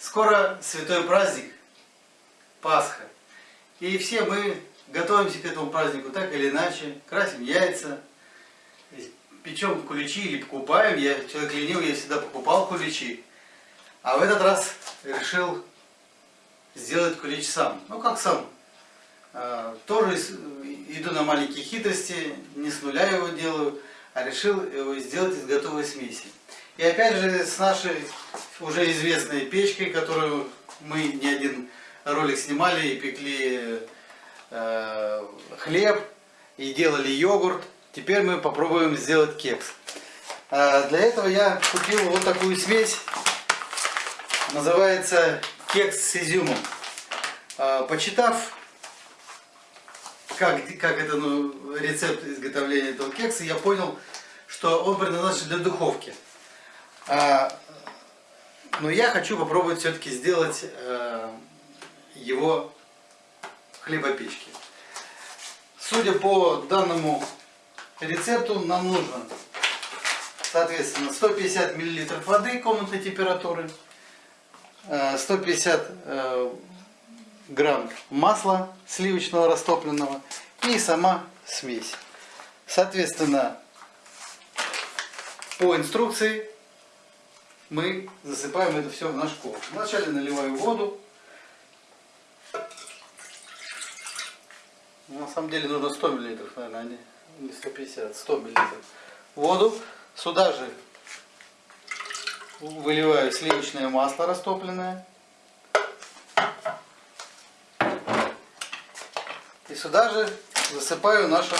Скоро святой праздник, Пасха. И все мы готовимся к этому празднику так или иначе. Красим яйца, печем куличи или покупаем. Я человек ленивый, я всегда покупал куличи. А в этот раз решил сделать кулич сам. Ну как сам? А, тоже иду на маленькие хитрости, не с нуля его делаю, а решил его сделать из готовой смеси. И опять же с нашей уже известной печкой, которую мы не один ролик снимали и пекли э, хлеб и делали йогурт. Теперь мы попробуем сделать кекс. А для этого я купил вот такую смесь. Называется кекс с изюмом. А, почитав, как, как это ну, рецепт изготовления этого кекса, я понял, что он предназначен для духовки. А, но я хочу попробовать все-таки сделать э, его в хлебопечке. Судя по данному рецепту, нам нужно, соответственно, 150 мл воды комнатной температуры, 150 э, э, грамм масла сливочного растопленного и сама смесь. Соответственно, по инструкции мы засыпаем это все в наш ковш. Вначале наливаю воду. На самом деле нужно 100 мл, наверное, а не 150, 100 мл. Воду. Сюда же выливаю сливочное масло растопленное. И сюда же засыпаю нашу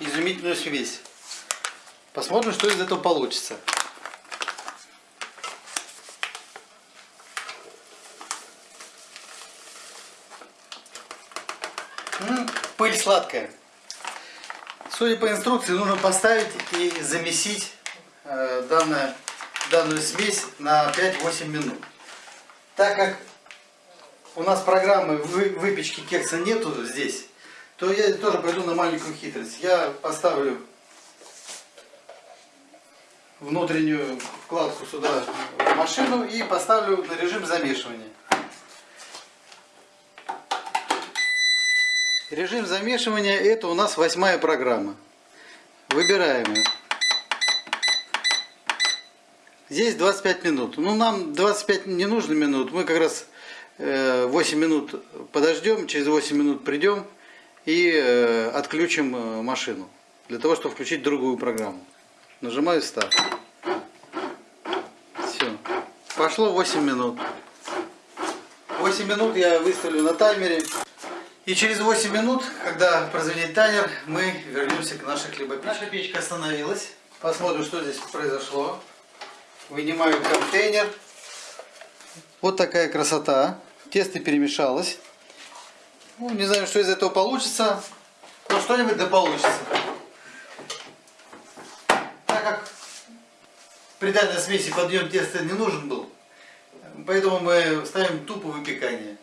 изумительную смесь. Посмотрим, что из этого получится. Пыль сладкая. Судя по инструкции, нужно поставить и замесить э, данное, данную смесь на 5-8 минут. Так как у нас программы выпечки кекса нету здесь, то я тоже пойду на маленькую хитрость. Я поставлю внутреннюю вкладку сюда в машину и поставлю на режим замешивания. Режим замешивания это у нас восьмая программа. Выбираем ее. Здесь 25 минут. Ну нам 25 не нужно минут. Мы как раз 8 э, минут подождем, через 8 минут придем и э, отключим э, машину. Для того, чтобы включить другую программу. Нажимаю старт. Все. Пошло 8 минут. 8 минут я выставлю на таймере. И через 8 минут, когда прозвенит таймер, мы вернемся к нашей хлебопечке. Наша печка остановилась. Посмотрим, что здесь произошло. Вынимаю контейнер. Вот такая красота. Тесто перемешалось. Ну, не знаю, что из этого получится. Но что-нибудь да получится. Так как при данной смеси подъем теста не нужен был, поэтому мы ставим тупо выпекание.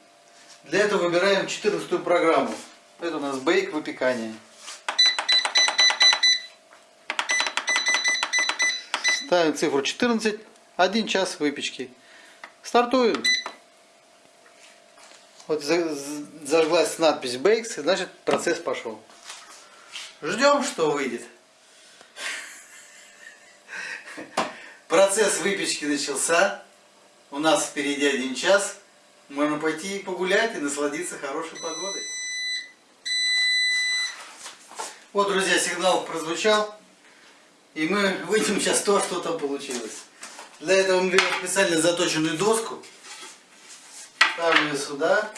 Для этого выбираем 14 программу. Это у нас бейк выпекание. Ставим цифру 14, 1 час выпечки. Стартуем. Вот зажглась надпись Bakes, значит процесс пошел. Ждем, что выйдет. Процесс выпечки начался. У нас впереди один час. Можно пойти погулять и насладиться хорошей погодой. Вот, друзья, сигнал прозвучал. И мы выйдем сейчас то, что там получилось. Для этого мы берем специально заточенную доску. Ставим ее сюда.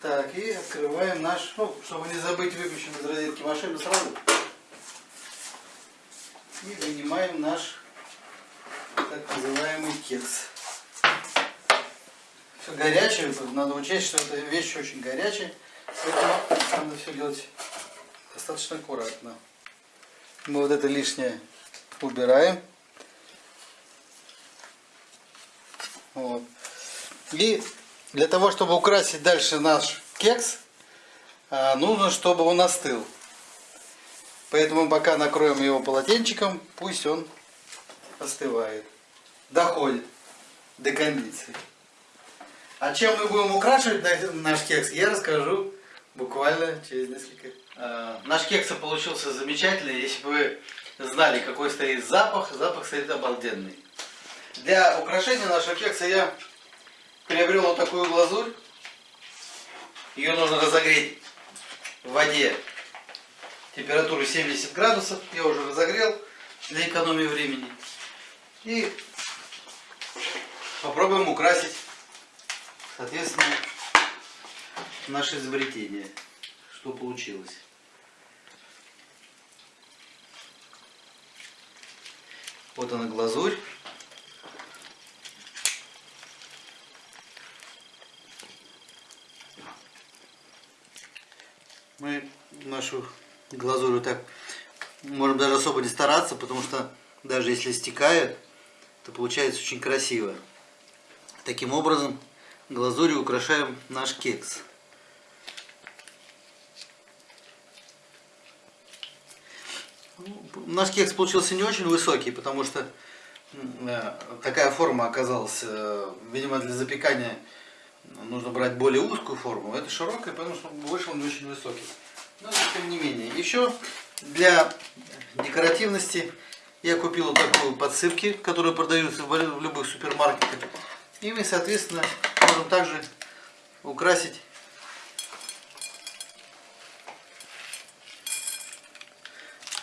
Так, и открываем наш, ну, чтобы не забыть выключить из розетки машину сразу. И вынимаем наш так называемый кекс все горячее, надо учесть, что эта вещь очень горячая, поэтому надо все делать достаточно аккуратно. Мы вот это лишнее убираем. Вот. И для того, чтобы украсить дальше наш кекс, а, нужно, чтобы он остыл. Поэтому пока накроем его полотенчиком, пусть он остывает. доходит до кондиции. А чем мы будем украшивать наш кекс, я расскажу буквально через несколько. Э, наш кекс получился замечательный. Если бы вы знали, какой стоит запах, запах стоит обалденный. Для украшения нашего кекса я приобрел вот такую глазурь. Ее нужно разогреть в воде температуру 70 градусов. Я уже разогрел для экономии времени. И попробуем украсить, соответственно, наше изобретение. Что получилось. Вот она глазурь. Мы нашу глазурь так можем даже особо не стараться, потому что даже если стекает, то получается очень красиво. Таким образом, глазурью украшаем наш кекс. Наш кекс получился не очень высокий, потому что э, такая форма оказалась, э, видимо, для запекания нужно брать более узкую форму. Это широкая, потому что вышел не очень высокий. Но тем не менее. Еще для декоративности я купил вот такую подсыпки, которые продаются в любых супермаркетах. И мы, соответственно, можем также украсить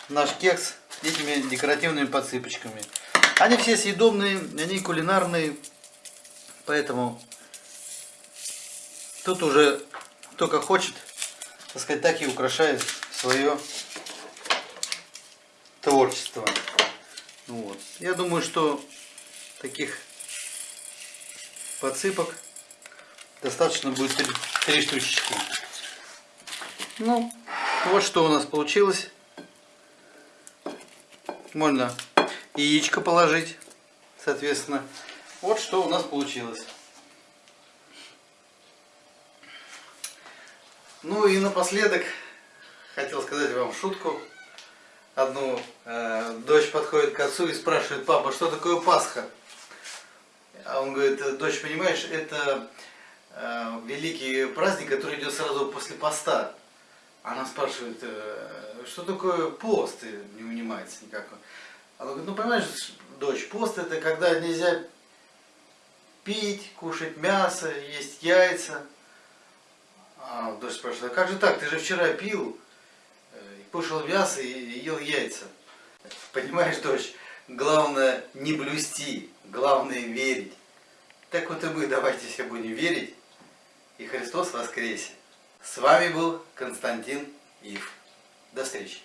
наш кекс этими декоративными подсыпочками. Они все съедобные, они кулинарные, поэтому тут уже только хочет, так сказать, так и украшает свое творчество. Вот. Я думаю, что таких подсыпок достаточно будет три, три штучки. Ну, вот что у нас получилось. Можно яичко положить, соответственно. Вот что у нас получилось. Ну и напоследок хотел сказать вам шутку. Одну э, дочь подходит к отцу и спрашивает, папа, что такое Пасха? А он говорит, дочь, понимаешь, это э, великий праздник, который идет сразу после поста. Она спрашивает, э, что такое пост? И не унимается никак. Она говорит, ну понимаешь, дочь, пост это когда нельзя пить, кушать мясо, есть яйца. А дочь спрашивает, а как же так, ты же вчера пил, э, кушал мясо и ел яйца. Понимаешь, дочь, главное не блюсти, главное верить. Так вот и мы давайте все будем верить, и Христос воскресе. С вами был Константин Ив. До встречи.